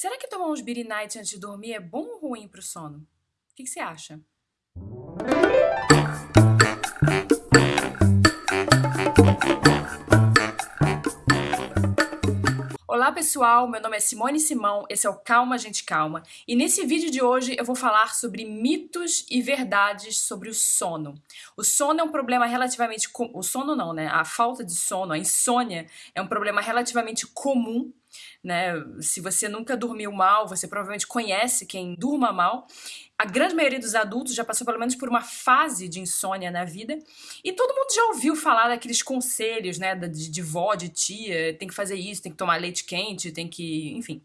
Será que tomar uns Beery Night antes de dormir é bom ou ruim para o sono? O que, que você acha? Olá pessoal, meu nome é Simone Simão, esse é o Calma Gente Calma e nesse vídeo de hoje eu vou falar sobre mitos e verdades sobre o sono. O sono é um problema relativamente... O sono não, né? A falta de sono, a insônia é um problema relativamente comum né? Se você nunca dormiu mal, você provavelmente conhece quem durma mal. A grande maioria dos adultos já passou pelo menos por uma fase de insônia na vida. E todo mundo já ouviu falar daqueles conselhos, né? De, de vó, de tia, tem que fazer isso, tem que tomar leite quente, tem que... enfim.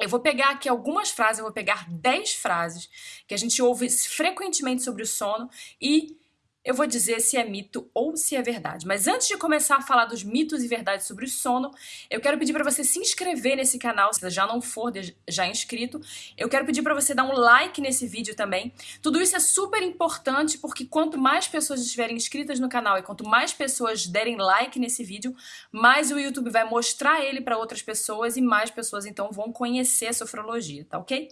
Eu vou pegar aqui algumas frases, eu vou pegar 10 frases que a gente ouve frequentemente sobre o sono e eu vou dizer se é mito ou se é verdade. Mas antes de começar a falar dos mitos e verdades sobre o sono, eu quero pedir para você se inscrever nesse canal, se já não for já inscrito. Eu quero pedir para você dar um like nesse vídeo também. Tudo isso é super importante porque quanto mais pessoas estiverem inscritas no canal e quanto mais pessoas derem like nesse vídeo, mais o YouTube vai mostrar ele para outras pessoas e mais pessoas então vão conhecer a sofrologia, tá ok?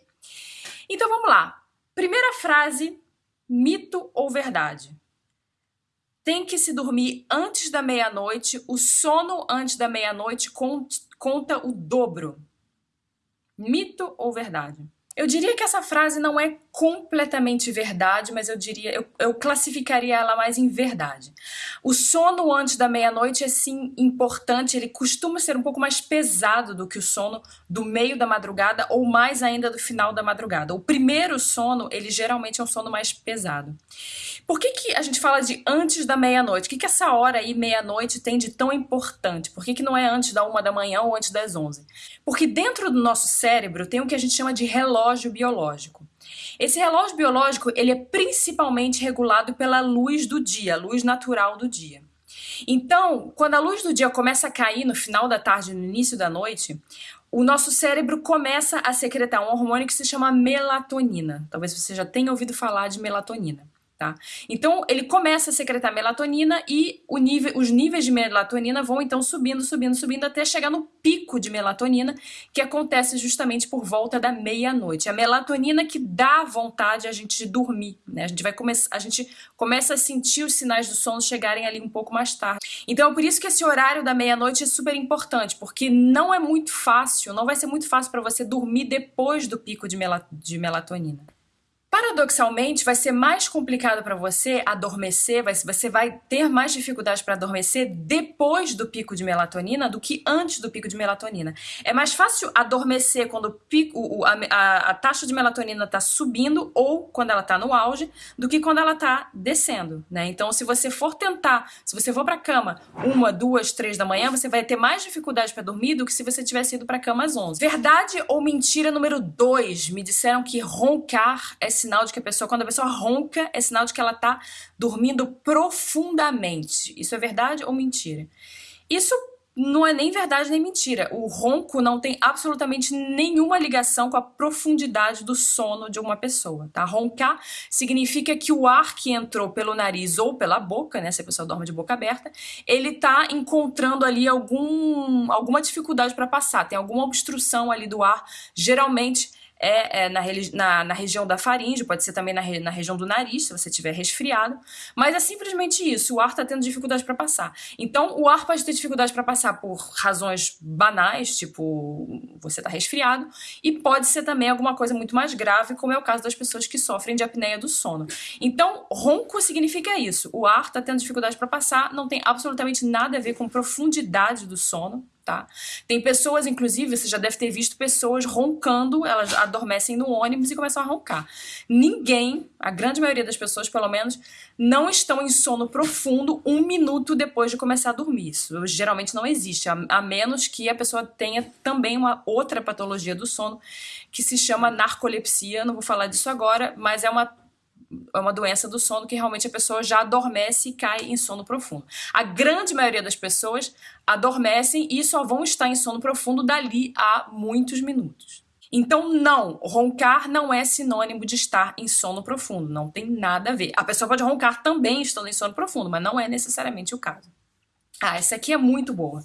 Então vamos lá. Primeira frase, mito ou verdade? Tem que se dormir antes da meia-noite, o sono antes da meia-noite conta o dobro. Mito ou verdade? Eu diria que essa frase não é completamente verdade, mas eu diria, eu, eu classificaria ela mais em verdade. O sono antes da meia-noite é sim importante, ele costuma ser um pouco mais pesado do que o sono do meio da madrugada ou mais ainda do final da madrugada. O primeiro sono, ele geralmente é um sono mais pesado. Por que, que a gente fala de antes da meia-noite? O que, que essa hora aí, meia-noite, tem de tão importante? Por que, que não é antes da uma da manhã ou antes das onze? Porque dentro do nosso cérebro tem o que a gente chama de relógio biológico. Esse relógio biológico ele é principalmente regulado pela luz do dia, luz natural do dia. Então, quando a luz do dia começa a cair no final da tarde, no início da noite, o nosso cérebro começa a secretar um hormônio que se chama melatonina. Talvez você já tenha ouvido falar de melatonina. Tá? Então, ele começa a secretar melatonina e nível, os níveis de melatonina vão então subindo, subindo, subindo até chegar no pico de melatonina, que acontece justamente por volta da meia-noite. A melatonina que dá vontade a gente de dormir, né? A gente vai começar, a gente começa a sentir os sinais do sono chegarem ali um pouco mais tarde. Então, é por isso que esse horário da meia-noite é super importante, porque não é muito fácil, não vai ser muito fácil para você dormir depois do pico de, mel de melatonina. Paradoxalmente, vai ser mais complicado para você adormecer, vai, você vai ter mais dificuldade para adormecer depois do pico de melatonina do que antes do pico de melatonina. É mais fácil adormecer quando o pico, a, a, a, taxa de melatonina está subindo ou quando ela está no auge do que quando ela está descendo. Né? Então, se você for tentar, se você for para a cama uma, duas, três da manhã, você vai ter mais dificuldade para dormir do que se você tivesse ido para a cama às 11. Verdade ou mentira número dois? Me disseram que roncar é sinal de que a pessoa, quando a pessoa ronca, é sinal de que ela está dormindo profundamente. Isso é verdade ou mentira? Isso não é nem verdade nem mentira. O ronco não tem absolutamente nenhuma ligação com a profundidade do sono de uma pessoa, tá? Roncar significa que o ar que entrou pelo nariz ou pela boca, né, se a pessoa dorme de boca aberta, ele tá encontrando ali algum, alguma dificuldade para passar, tem alguma obstrução ali do ar, geralmente é, é na, na, na, região da faringe, pode ser também na, na região do nariz, se você tiver resfriado, mas é simplesmente isso, o ar está tendo dificuldade para passar. Então, o ar pode ter dificuldade para passar por razões banais, tipo você está resfriado, e pode ser também alguma coisa muito mais grave, como é o caso das pessoas que sofrem de apneia do sono. Então, ronco significa isso, o ar está tendo dificuldade para passar, não tem absolutamente nada a ver com profundidade do sono, tá? Tem pessoas, inclusive, você já deve ter visto pessoas roncando, elas adormecem no ônibus e começam a roncar. Ninguém, a grande maioria das pessoas, pelo menos, não estão em sono profundo um minuto depois de começar a dormir. Isso geralmente não existe, a, a menos que a pessoa tenha também uma outra patologia do sono que se chama narcolepsia, não vou falar disso agora, mas é uma é uma doença do sono que realmente a pessoa já adormece e cai em sono profundo. A grande maioria das pessoas adormecem e só vão estar em sono profundo dali a muitos minutos. Então, não, roncar não é sinônimo de estar em sono profundo, não tem nada a ver. A pessoa pode roncar também estando em sono profundo, mas não é necessariamente o caso. Ah, essa aqui é muito boa.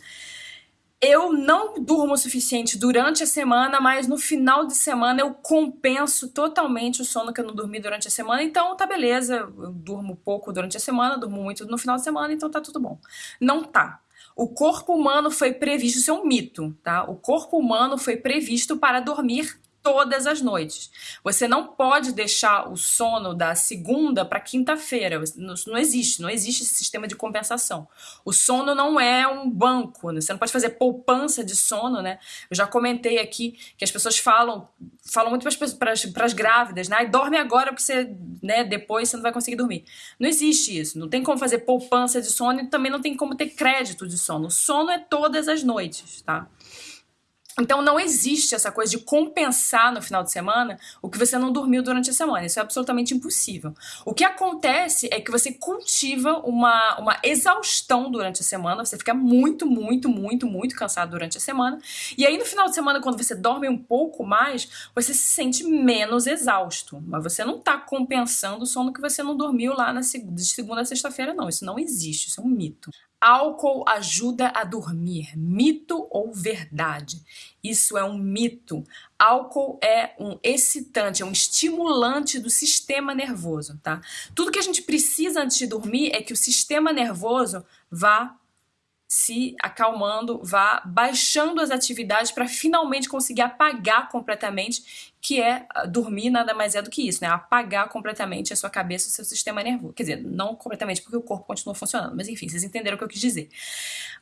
Eu não durmo o suficiente durante a semana, mas no final de semana eu compenso totalmente o sono que eu não dormi durante a semana, então tá beleza, eu durmo pouco durante a semana, durmo muito no final de semana, então tá tudo bom. Não tá. O corpo humano foi previsto, isso é um mito, tá? O corpo humano foi previsto para dormir todas as noites. Você não pode deixar o sono da segunda para quinta-feira. Não, não, existe, não existe esse sistema de compensação. O sono não é um banco, né? você não pode fazer poupança de sono, né? Eu já comentei aqui que as pessoas falam, falam muito para as grávidas, né? dorme agora porque você, né, depois você não vai conseguir dormir. Não existe isso. Não tem como fazer poupança de sono e também não tem como ter crédito de sono. O sono é todas as noites, tá? Então não existe essa coisa de compensar no final de semana o que você não dormiu durante a semana. Isso é absolutamente impossível. O que acontece é que você cultiva uma, uma exaustão durante a semana, você fica muito, muito, muito, muito cansado durante a semana. E aí no final de semana, quando você dorme um pouco mais, você se sente menos exausto. Mas você não está compensando o sono que você não dormiu lá na, de segunda a sexta-feira, não. Isso não existe, isso é um mito. Álcool ajuda a dormir. Mito ou verdade? Isso é um mito. Álcool é um excitante, é um estimulante do sistema nervoso, tá? Tudo que a gente precisa antes de dormir é que o sistema nervoso vá se acalmando, vá baixando as atividades para finalmente conseguir apagar completamente que é ah, dormir nada mais é do que isso, né? Apagar completamente a sua cabeça, o seu sistema nervoso. Quer dizer, não completamente porque o corpo continua funcionando, mas enfim, vocês entenderam o que eu quis dizer.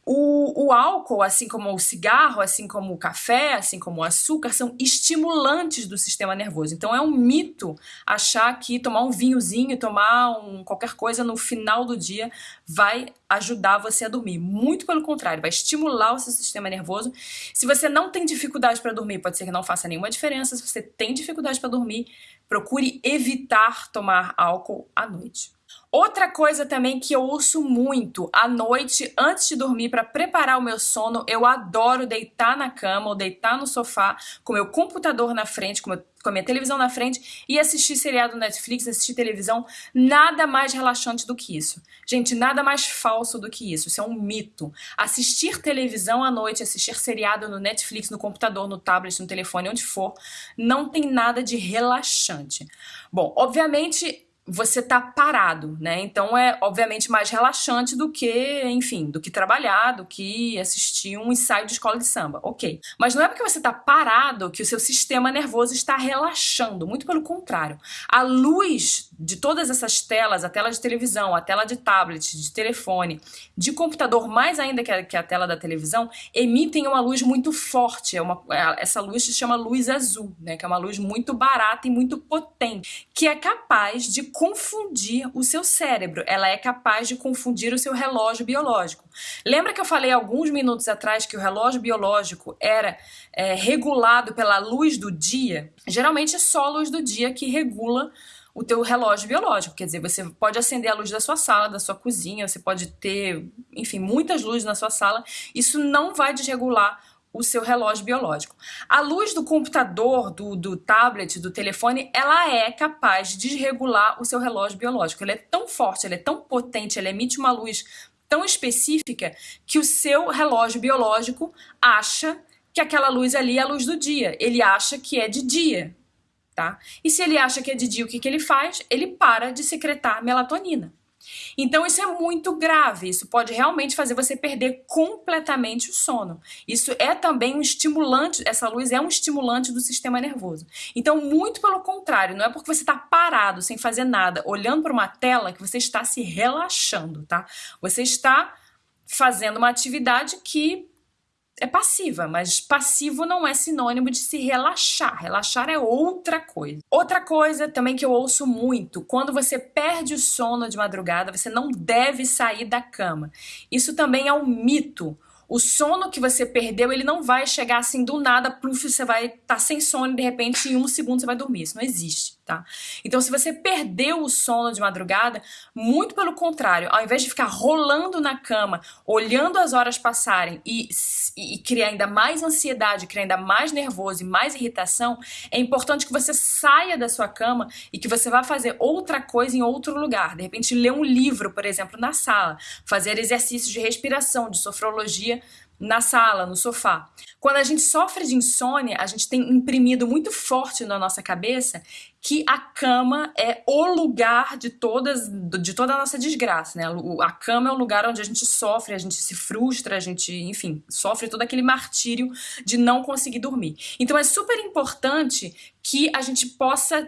O, o álcool, assim como o cigarro, assim como o café, assim como o açúcar, são estimulantes do sistema nervoso. Então é um mito achar que tomar um vinhozinho, tomar um, qualquer coisa no final do dia vai ajudar você a dormir. Muito pelo contrário, vai estimular o seu sistema nervoso. Se você não tem dificuldade para dormir, pode ser que não faça nenhuma diferença. Se você tem dificuldade para dormir, procure evitar tomar álcool à noite. Outra coisa também que eu ouço muito à noite, antes de dormir, para preparar o meu sono, eu adoro deitar na cama ou deitar no sofá com meu computador na frente, com, meu, com a minha televisão na frente e assistir seriado Netflix, assistir televisão. Nada mais relaxante do que isso. Gente, nada mais falso do que isso. Isso é um mito. Assistir televisão à noite, assistir seriado no Netflix, no computador, no tablet, no telefone, onde for, não tem nada de relaxante. Bom, obviamente você tá parado, né? Então é obviamente mais relaxante do que, enfim, do que trabalhar, do que assistir um ensaio de escola de samba, ok. Mas não é porque você tá parado que o seu sistema nervoso está relaxando, muito pelo contrário. A luz de todas essas telas, a tela de televisão, a tela de tablet, de telefone, de computador, mais ainda que a, que a tela da televisão, emitem uma luz muito forte. É uma, é, essa luz se chama luz azul, né? Que é uma luz muito barata e muito potente, que é capaz de confundir o seu cérebro. Ela é capaz de confundir o seu relógio biológico. Lembra que eu falei alguns minutos atrás que o relógio biológico era é, regulado pela luz do dia? Geralmente é só a luz do dia que regula o teu relógio biológico. Quer dizer, você pode acender a luz da sua sala, da sua cozinha, você pode ter, enfim, muitas luzes na sua sala. Isso não vai desregular o seu relógio biológico. A luz do computador, do, do tablet, do telefone, ela é capaz de desregular o seu relógio biológico. Ela é tão forte, ela é tão potente, ela emite uma luz tão específica que o seu relógio biológico acha que aquela luz ali é a luz do dia. Ele acha que é de dia tá? E se ele acha que é de dia, o que, que ele faz? Ele para de secretar melatonina. Então isso é muito grave, isso pode realmente fazer você perder completamente o sono. Isso é também um estimulante, essa luz é um estimulante do sistema nervoso. Então, muito pelo contrário, não é porque você está parado, sem fazer nada, olhando para uma tela que você está se relaxando, tá? Você está fazendo uma atividade que é passiva, mas passivo não é sinônimo de se relaxar. Relaxar é outra coisa. Outra coisa também que eu ouço muito, quando você perde o sono de madrugada, você não deve sair da cama. Isso também é um mito. O sono que você perdeu, ele não vai chegar assim do nada, pluf, você vai estar tá sem sono e de repente em um segundo você vai dormir. Isso não existe, tá? Então, se você perdeu o sono de madrugada, muito pelo contrário, ao invés de ficar rolando na cama, olhando as horas passarem e, e, e criar ainda mais ansiedade, criar ainda mais nervoso e mais irritação, é importante que você saia da sua cama e que você vá fazer outra coisa em outro lugar. De repente, ler um livro, por exemplo, na sala, fazer exercícios de respiração, de sofrologia na sala, no sofá. Quando a gente sofre de insônia, a gente tem imprimido muito forte na nossa cabeça que a cama é o lugar de todas de toda a nossa desgraça, né? A cama é o lugar onde a gente sofre, a gente se frustra, a gente, enfim, sofre todo aquele martírio de não conseguir dormir. Então é super importante que a gente possa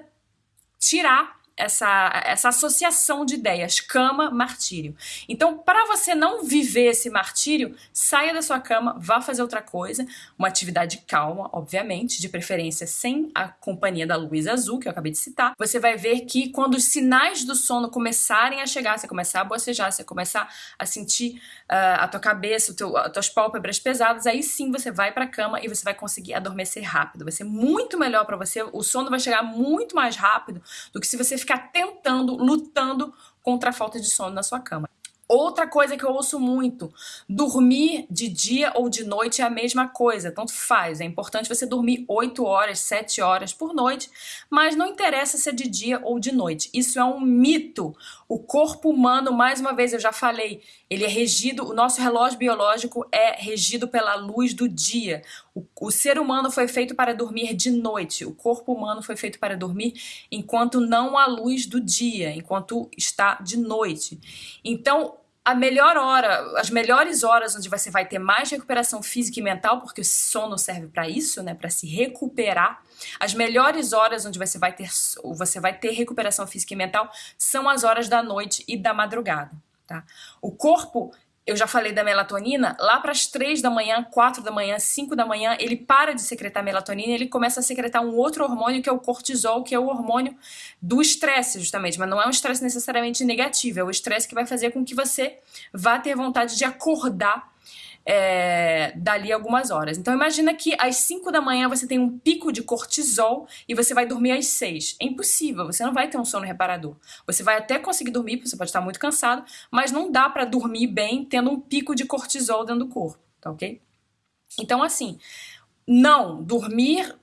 tirar essa, essa associação de ideias, cama, martírio. Então, para você não viver esse martírio, saia da sua cama, vá fazer outra coisa, uma atividade calma, obviamente, de preferência sem a companhia da luz azul, que eu acabei de citar. Você vai ver que quando os sinais do sono começarem a chegar, você começar a bocejar, você começar a sentir uh, a tua cabeça, teu, as tuas pálpebras pesadas, aí sim você vai para a cama e você vai conseguir adormecer rápido. Vai ser muito melhor para você, o sono vai chegar muito mais rápido do que se você ficar tentando, lutando contra a falta de sono na sua cama. Outra coisa que eu ouço muito, dormir de dia ou de noite é a mesma coisa, tanto faz. É importante você dormir 8 horas, 7 horas por noite, mas não interessa se é de dia ou de noite. Isso é um mito. O corpo humano, mais uma vez eu já falei, ele é regido, o nosso relógio biológico é regido pela luz do dia. O, o ser humano foi feito para dormir de noite. O corpo humano foi feito para dormir enquanto não há luz do dia, enquanto está de noite. Então, a melhor hora, as melhores horas onde você vai ter mais recuperação física e mental, porque o sono serve para isso, né, para se recuperar. As melhores horas onde você vai ter você vai ter recuperação física e mental são as horas da noite e da madrugada, tá? O corpo eu já falei da melatonina, lá para as 3 da manhã, 4 da manhã, 5 da manhã, ele para de secretar melatonina ele começa a secretar um outro hormônio que é o cortisol, que é o hormônio do estresse, justamente. Mas não é um estresse necessariamente negativo, é o estresse que vai fazer com que você vá ter vontade de acordar é, dali algumas horas. Então imagina que às 5 da manhã você tem um pico de cortisol e você vai dormir às 6. É impossível, você não vai ter um sono reparador. Você vai até conseguir dormir, você pode estar muito cansado, mas não dá para dormir bem tendo um pico de cortisol dentro do corpo, tá ok? Então assim, não, dormir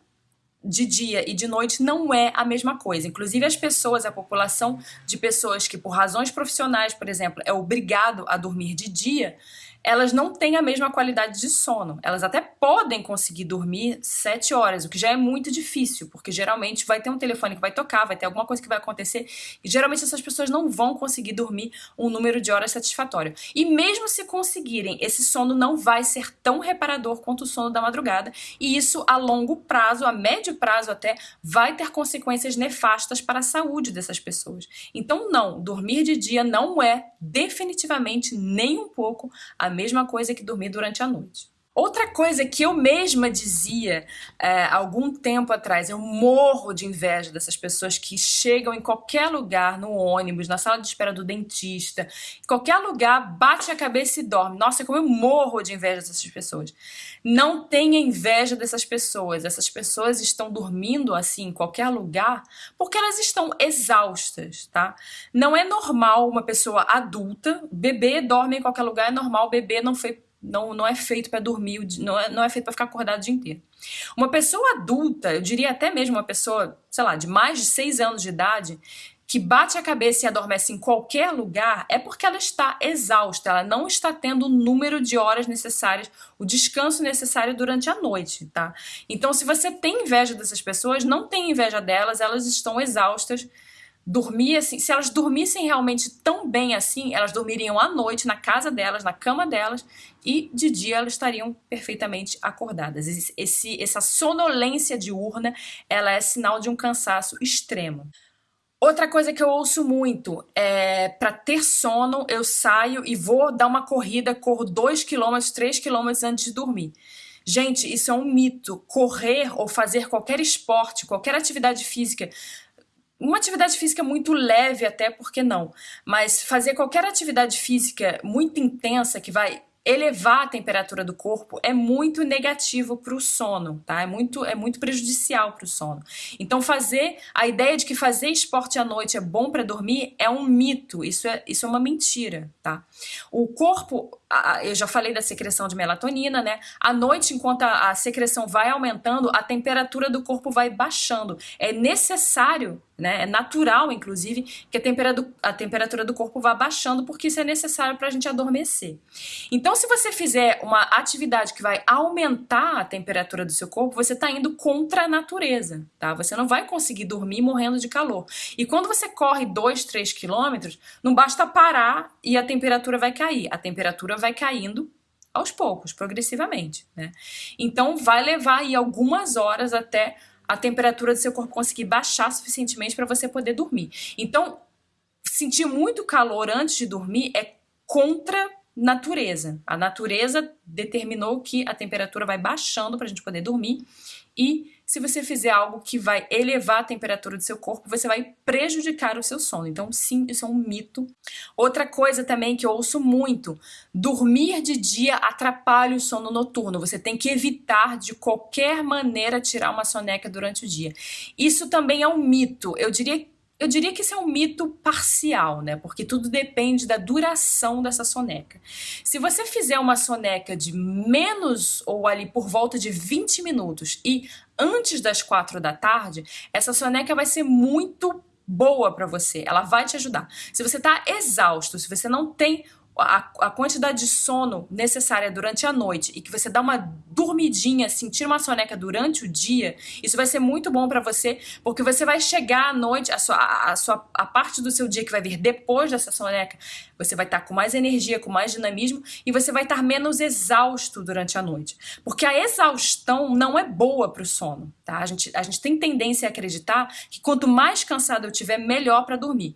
de dia e de noite não é a mesma coisa. Inclusive as pessoas, a população de pessoas que por razões profissionais, por exemplo, é obrigado a dormir de dia, elas não têm a mesma qualidade de sono. Elas até podem conseguir dormir sete horas, o que já é muito difícil, porque geralmente vai ter um telefone que vai tocar, vai ter alguma coisa que vai acontecer, e geralmente essas pessoas não vão conseguir dormir um número de horas satisfatório. E mesmo se conseguirem, esse sono não vai ser tão reparador quanto o sono da madrugada, e isso a longo prazo, a médio prazo até, vai ter consequências nefastas para a saúde dessas pessoas. Então, não, dormir de dia não é definitivamente nem um pouco a mesma coisa que dormir durante a noite. Outra coisa que eu mesma dizia é, algum tempo atrás, eu morro de inveja dessas pessoas que chegam em qualquer lugar, no ônibus, na sala de espera do dentista, em qualquer lugar, bate a cabeça e dorme. Nossa, como eu morro de inveja dessas pessoas. Não tenha inveja dessas pessoas. Essas pessoas estão dormindo assim em qualquer lugar porque elas estão exaustas, tá? Não é normal uma pessoa adulta, bebê dorme em qualquer lugar, é normal, bebê não foi não, não é feito para dormir, não é, não é feito para ficar acordado o dia inteiro. Uma pessoa adulta, eu diria até mesmo uma pessoa, sei lá, de mais de seis anos de idade, que bate a cabeça e adormece em qualquer lugar, é porque ela está exausta, ela não está tendo o número de horas necessárias, o descanso necessário durante a noite, tá? Então, se você tem inveja dessas pessoas, não tem inveja delas, elas estão exaustas, dormir assim, se elas dormissem realmente tão bem assim, elas dormiriam à noite na casa delas, na cama delas, e de dia elas estariam perfeitamente acordadas. Esse, essa sonolência diurna, ela é sinal de um cansaço extremo. Outra coisa que eu ouço muito é para ter sono, eu saio e vou dar uma corrida, corro 2 km, 3 km antes de dormir. Gente, isso é um mito. Correr ou fazer qualquer esporte, qualquer atividade física uma atividade física muito leve até, porque não? Mas fazer qualquer atividade física muito intensa que vai elevar a temperatura do corpo é muito negativo para o sono, tá? É muito, é muito prejudicial para o sono. Então fazer a ideia de que fazer esporte à noite é bom para dormir é um mito. Isso é, isso é uma mentira, tá? O corpo eu já falei da secreção de melatonina, né? À noite, enquanto a, a secreção vai aumentando, a temperatura do corpo vai baixando. É necessário né? É natural, inclusive, que a temperatura, a temperatura do corpo vá baixando, porque isso é necessário para a gente adormecer. Então, se você fizer uma atividade que vai aumentar a temperatura do seu corpo, você está indo contra a natureza, tá? Você não vai conseguir dormir morrendo de calor. E quando você corre 2, 3 quilômetros, não basta parar e a temperatura vai cair. A temperatura vai caindo aos poucos, progressivamente, né? Então, vai levar aí algumas horas até a temperatura do seu corpo conseguir baixar suficientemente para você poder dormir. Então, sentir muito calor antes de dormir é contra natureza. A natureza determinou que a temperatura vai baixando para a gente poder dormir e se você fizer algo que vai elevar a temperatura do seu corpo, você vai prejudicar o seu sono. Então, sim, isso é um mito. Outra coisa também que eu ouço muito: dormir de dia atrapalha o sono noturno. Você tem que evitar de qualquer maneira tirar uma soneca durante o dia. Isso também é um mito. Eu diria eu diria que isso é um mito parcial, né? Porque tudo depende da duração dessa soneca. Se você fizer uma soneca de menos ou ali por volta de 20 minutos e antes das 4 da tarde, essa soneca vai ser muito boa para você. Ela vai te ajudar. Se você está exausto, se você não tem a, a, quantidade de sono necessária durante a noite e que você dá uma dormidinha, sentir uma soneca durante o dia, isso vai ser muito bom para você, porque você vai chegar à noite, a sua, a, sua, a parte do seu dia que vai vir depois dessa soneca, você vai estar tá com mais energia, com mais dinamismo e você vai estar menos exausto durante a noite. Porque a exaustão não é boa para o sono, tá? A gente, a gente tem tendência a acreditar que quanto mais cansado eu tiver, melhor para dormir.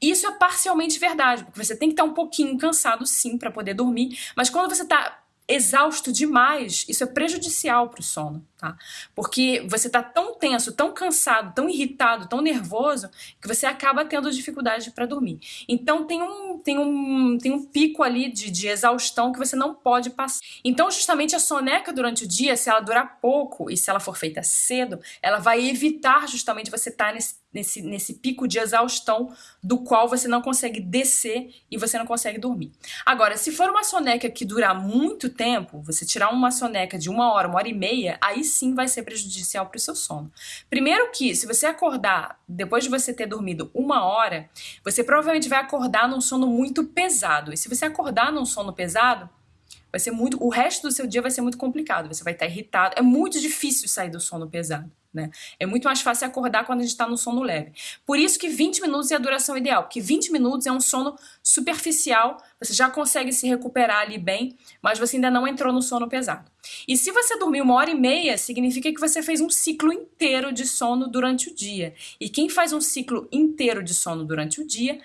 Isso é parcialmente verdade, porque você tem que estar um pouquinho cansado sim para poder dormir, mas quando você está exausto demais, isso é prejudicial para o sono, tá? Porque você está tão tenso, tão cansado, tão irritado, tão nervoso, que você acaba tendo dificuldade para dormir. Então tem um, tem um, tem um pico ali de, de exaustão que você não pode passar. Então justamente a soneca durante o dia, se ela durar pouco e se ela for feita cedo, ela vai evitar justamente você estar tá nesse nesse, nesse pico de exaustão do qual você não consegue descer e você não consegue dormir. Agora, se for uma soneca que dura muito tempo, você tirar uma soneca de uma hora, uma hora e meia, aí sim vai ser prejudicial para o seu sono. Primeiro que, se você acordar depois de você ter dormido uma hora, você provavelmente vai acordar num sono muito pesado. E se você acordar num sono pesado, vai ser muito, o resto do seu dia vai ser muito complicado, você vai estar irritado. É muito difícil sair do sono pesado. Né? É muito mais fácil acordar quando a gente está no sono leve. Por isso que 20 minutos é a duração ideal, porque 20 minutos é um sono superficial, você já consegue se recuperar ali bem, mas você ainda não entrou no sono pesado. E se você dormiu uma hora e meia, significa que você fez um ciclo inteiro de sono durante o dia. E quem faz um ciclo inteiro de sono durante o dia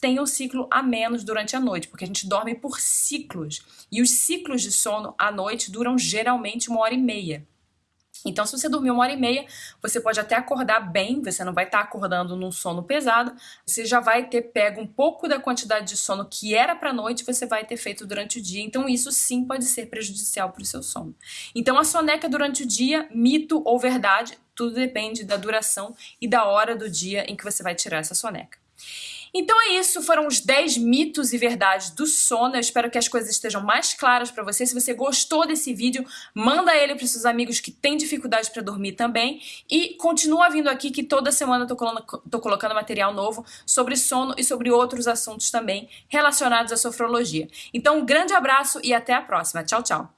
tem um ciclo a menos durante a noite, porque a gente dorme por ciclos. E os ciclos de sono à noite duram geralmente uma hora e meia. Então, se você dormir uma hora e meia, você pode até acordar bem, você não vai estar acordando num sono pesado, você já vai ter pego um pouco da quantidade de sono que era para noite, você vai ter feito durante o dia. Então, isso sim pode ser prejudicial para o seu sono. Então, a soneca durante o dia, mito ou verdade, tudo depende da duração e da hora do dia em que você vai tirar essa soneca. Então é isso, foram os 10 mitos e verdades do sono. Eu espero que as coisas estejam mais claras para você. Se você gostou desse vídeo, manda ele para seus amigos que têm dificuldade para dormir também. E continua vindo aqui que toda semana eu tô tô colocando material novo sobre sono e sobre outros assuntos também relacionados à sofrologia. Então um grande abraço e até a próxima. Tchau, tchau.